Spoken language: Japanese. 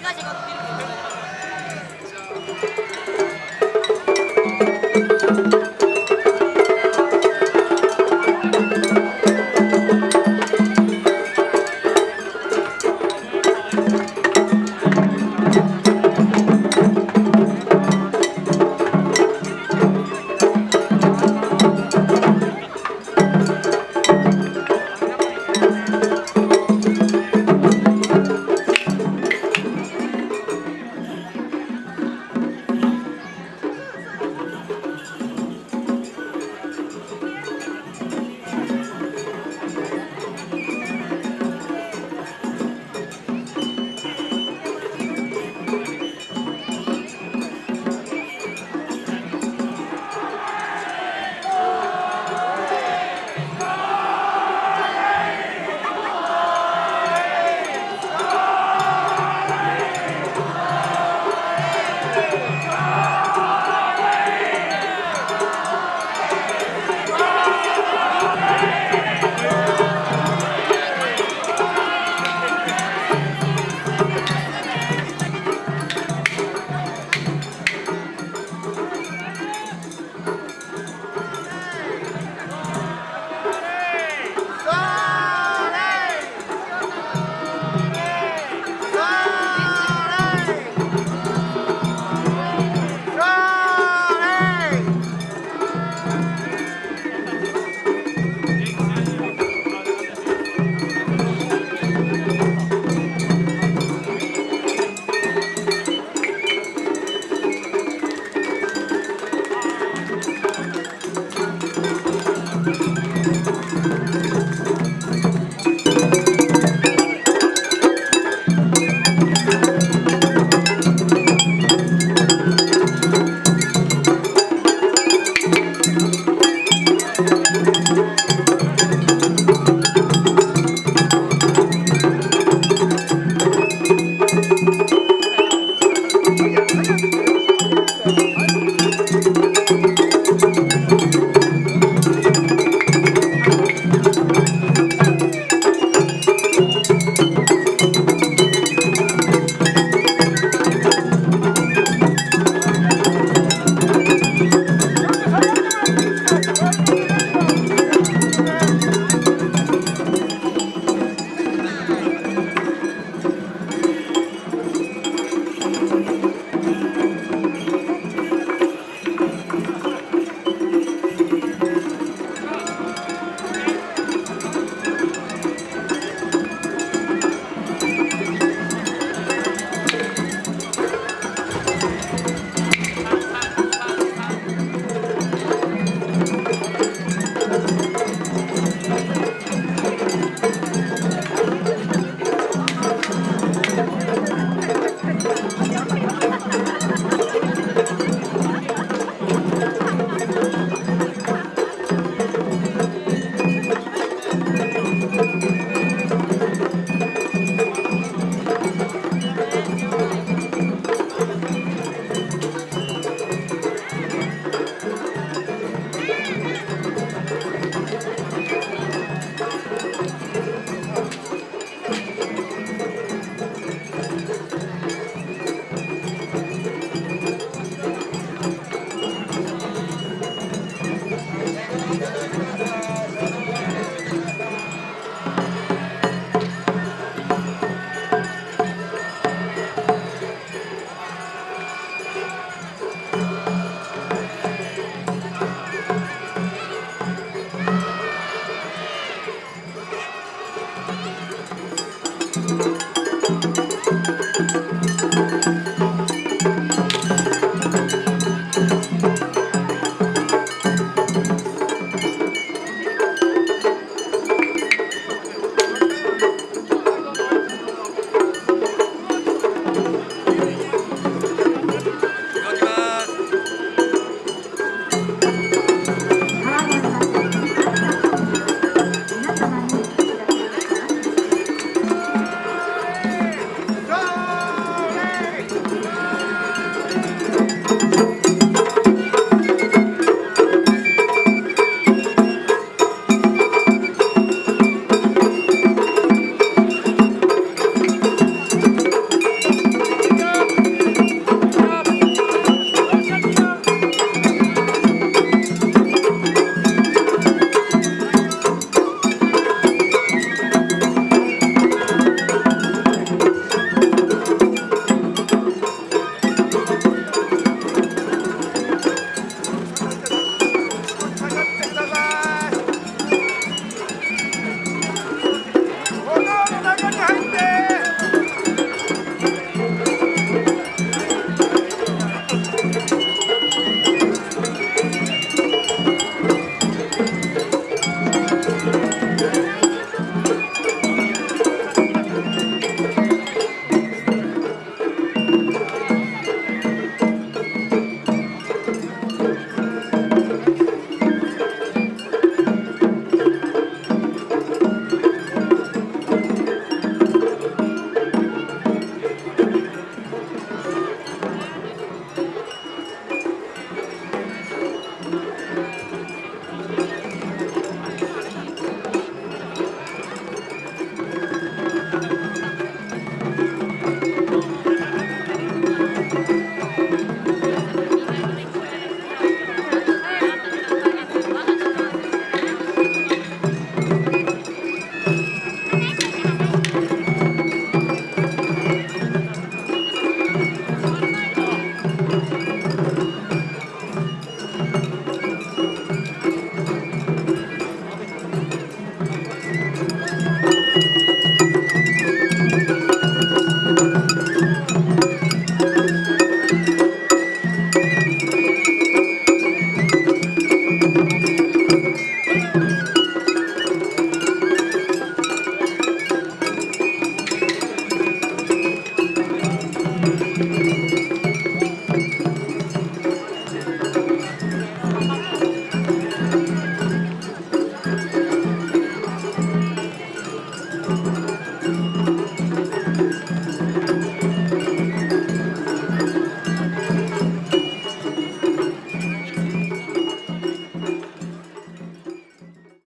怪我じゃな。